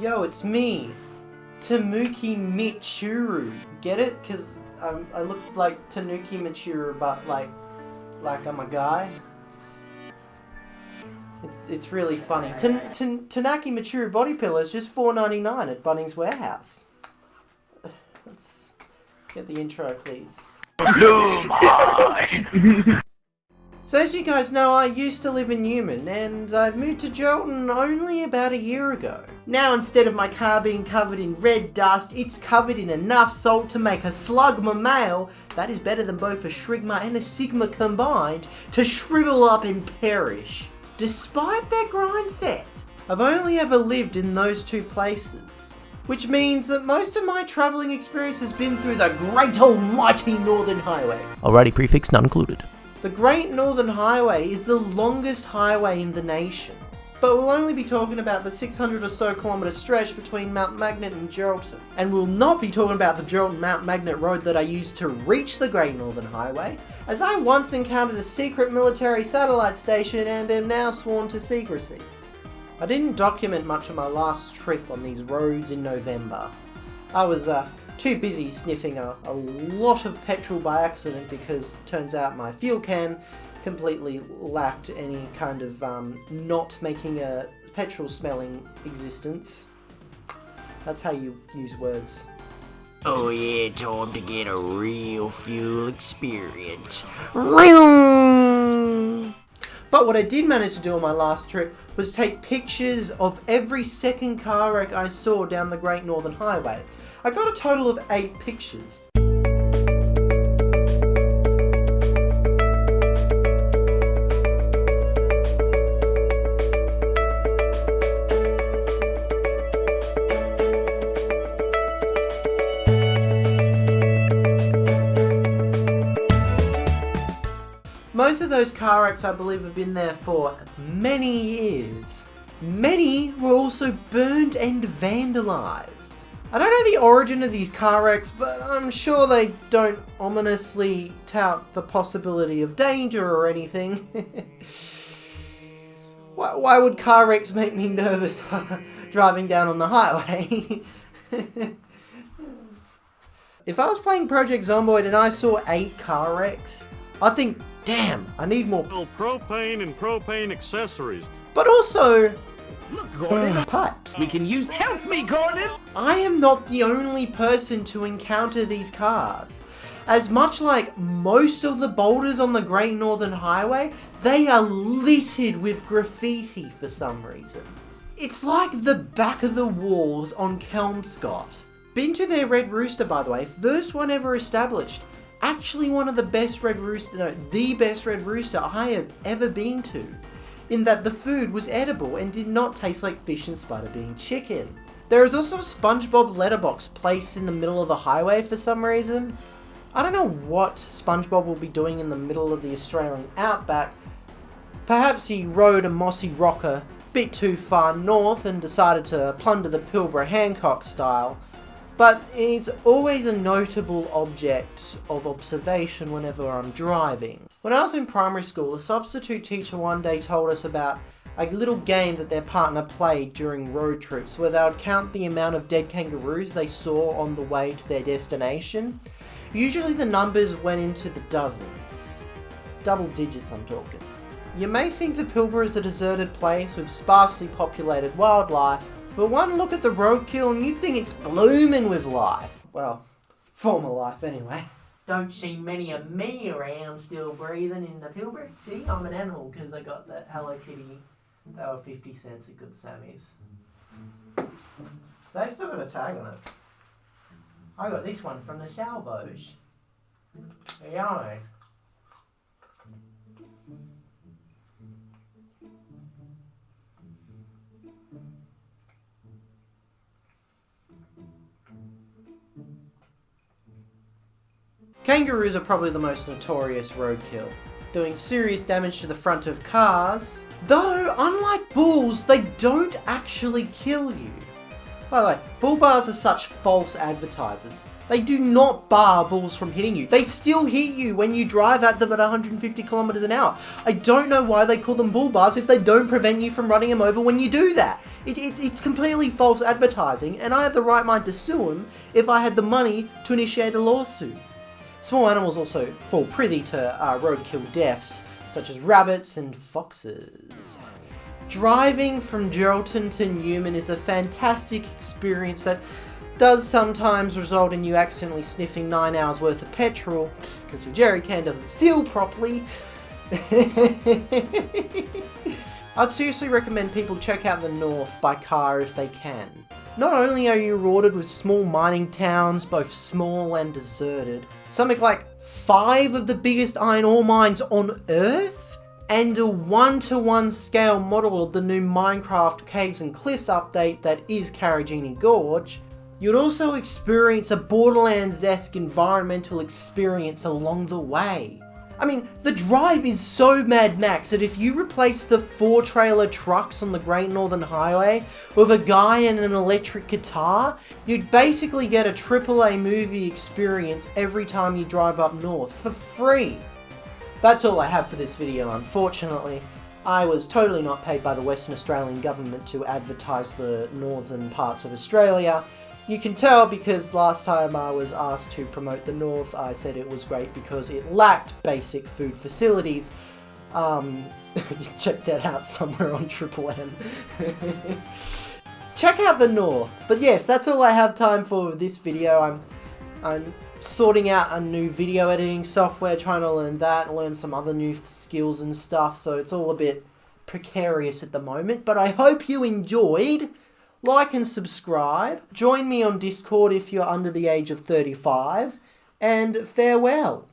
Yo, it's me, Tanuki Michuru. Get it? Cause um, I look like Tanuki Michuru, but like, like I'm a guy. It's it's, it's really funny. Tan Tan Tanaki Michuru body pillow is just four ninety nine at Bunnings Warehouse. Let's get the intro, please. So as you guys know, I used to live in Newman, and I've moved to Geraldton only about a year ago. Now instead of my car being covered in red dust, it's covered in enough salt to make a slugma male that is better than both a shrigma and a sigma combined to shrivel up and perish. Despite their grind set, I've only ever lived in those two places. Which means that most of my travelling experience has been through the great almighty Northern Highway. Alrighty, prefix not included. The Great Northern Highway is the longest highway in the nation, but we'll only be talking about the 600 or so kilometre stretch between Mount Magnet and Geraldton. And we'll not be talking about the Geraldton Mount Magnet road that I used to reach the Great Northern Highway, as I once encountered a secret military satellite station and am now sworn to secrecy. I didn't document much of my last trip on these roads in November. I was uh, too busy sniffing a, a lot of petrol by accident because turns out my fuel can completely lacked any kind of um, not making a petrol smelling existence. That's how you use words. Oh yeah, time to get a real fuel experience. But what I did manage to do on my last trip was take pictures of every second car wreck I saw down the Great Northern Highway. I got a total of 8 pictures. Most of those car wrecks I believe have been there for many years. Many were also burned and vandalised. I don't know the origin of these car wrecks, but I'm sure they don't ominously tout the possibility of danger or anything. why, why would car wrecks make me nervous driving down on the highway? if I was playing Project Zomboid and I saw 8 car wrecks, I think, damn, I need more propane and propane accessories. But also, Look, Gordon, pipes. We can use. Help me, Gordon! I am not the only person to encounter these cars. As much like most of the boulders on the Great Northern Highway, they are littered with graffiti for some reason. It's like the back of the walls on Kelmscott. Been to their Red Rooster, by the way, first one ever established. Actually one of the best Red Rooster, no, the best Red Rooster I have ever been to in that the food was edible and did not taste like fish and spider being chicken. There is also a SpongeBob letterbox placed in the middle of the highway for some reason. I don't know what SpongeBob will be doing in the middle of the Australian outback. Perhaps he rode a mossy rocker bit too far north and decided to plunder the Pilbara Hancock style, but it's always a notable object of observation whenever I'm driving. When I was in primary school, a substitute teacher one day told us about a little game that their partner played during road trips where they would count the amount of dead kangaroos they saw on the way to their destination. Usually the numbers went into the dozens. Double digits I'm talking. You may think the Pilbara is a deserted place with sparsely populated wildlife, but one look at the roadkill and you think it's blooming with life. Well, former life anyway. Don't see many of me around still breathing in the Pilbara. See, I'm an animal because I got that Hello Kitty. They were 50 cents at Good Sammy's. So they still got a tag on it. I got this one from the Salvos. Yeah. Kangaroos are probably the most notorious roadkill, doing serious damage to the front of cars, though unlike bulls, they don't actually kill you. By the way, bull bars are such false advertisers. They do not bar bulls from hitting you. They still hit you when you drive at them at 150 kilometers an hour. I don't know why they call them bull bars if they don't prevent you from running them over when you do that. It, it, it's completely false advertising, and I have the right mind to sue him if I had the money to initiate a lawsuit. Small animals also fall privy to uh, roadkill deaths, such as rabbits and foxes. Driving from Geraldton to Newman is a fantastic experience that does sometimes result in you accidentally sniffing 9 hours worth of petrol because your jerry can doesn't seal properly. I'd seriously recommend people check out the north by car if they can. Not only are you rewarded with small mining towns, both small and deserted, something like five of the biggest iron ore mines on Earth, and a one-to-one scale model of the new Minecraft Caves and Cliffs update that is Karijini Gorge, you'd also experience a Borderlands-esque environmental experience along the way. I mean, the drive is so Mad Max that if you replace the four trailer trucks on the Great Northern Highway with a guy and an electric guitar, you'd basically get a AAA movie experience every time you drive up north for free. That's all I have for this video, unfortunately. I was totally not paid by the Western Australian government to advertise the northern parts of Australia, you can tell because last time I was asked to promote the North, I said it was great because it lacked basic food facilities. Um, check that out somewhere on Triple M. check out the North. But yes, that's all I have time for this video. I'm, I'm sorting out a new video editing software, trying to learn that, learn some other new skills and stuff, so it's all a bit precarious at the moment. But I hope you enjoyed like and subscribe, join me on Discord if you're under the age of 35, and farewell.